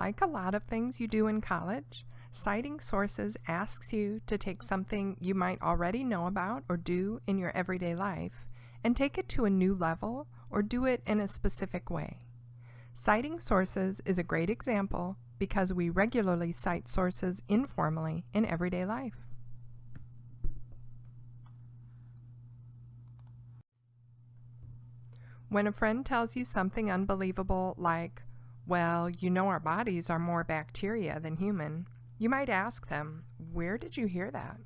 Like a lot of things you do in college, citing sources asks you to take something you might already know about or do in your everyday life and take it to a new level or do it in a specific way. Citing sources is a great example because we regularly cite sources informally in everyday life. When a friend tells you something unbelievable like, well, you know our bodies are more bacteria than human. You might ask them, where did you hear that?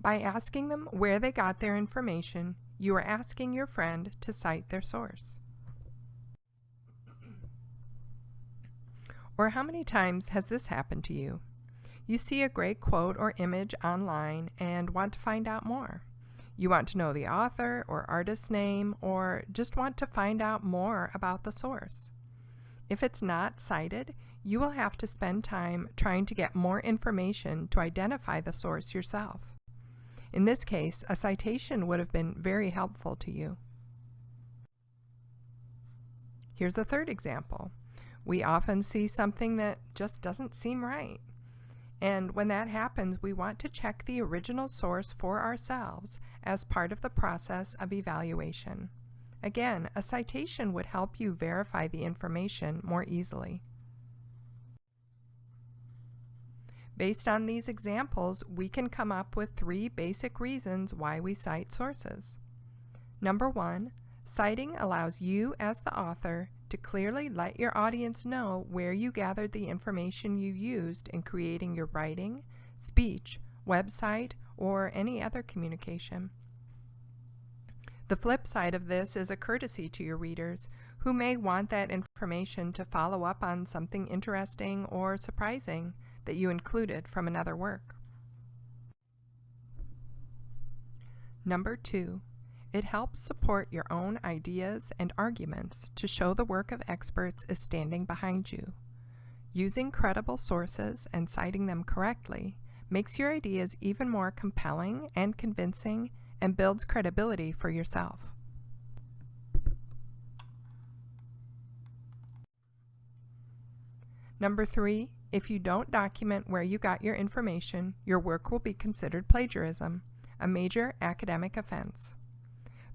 By asking them where they got their information, you are asking your friend to cite their source. Or how many times has this happened to you? You see a great quote or image online and want to find out more. You want to know the author or artist's name or just want to find out more about the source. If it's not cited, you will have to spend time trying to get more information to identify the source yourself. In this case, a citation would have been very helpful to you. Here's a third example. We often see something that just doesn't seem right. And when that happens, we want to check the original source for ourselves as part of the process of evaluation. Again, a citation would help you verify the information more easily. Based on these examples, we can come up with three basic reasons why we cite sources. Number one, citing allows you as the author to clearly let your audience know where you gathered the information you used in creating your writing, speech, website, or any other communication. The flip side of this is a courtesy to your readers who may want that information to follow up on something interesting or surprising that you included from another work. Number two, it helps support your own ideas and arguments to show the work of experts is standing behind you. Using credible sources and citing them correctly makes your ideas even more compelling and convincing and builds credibility for yourself. Number three, if you don't document where you got your information, your work will be considered plagiarism, a major academic offense.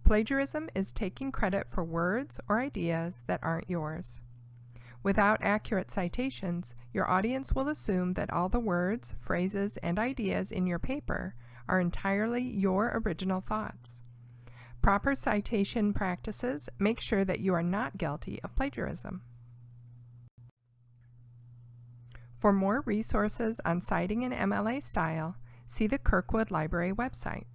Plagiarism is taking credit for words or ideas that aren't yours. Without accurate citations, your audience will assume that all the words, phrases, and ideas in your paper are entirely your original thoughts. Proper citation practices make sure that you are not guilty of plagiarism. For more resources on citing in MLA style, see the Kirkwood Library website.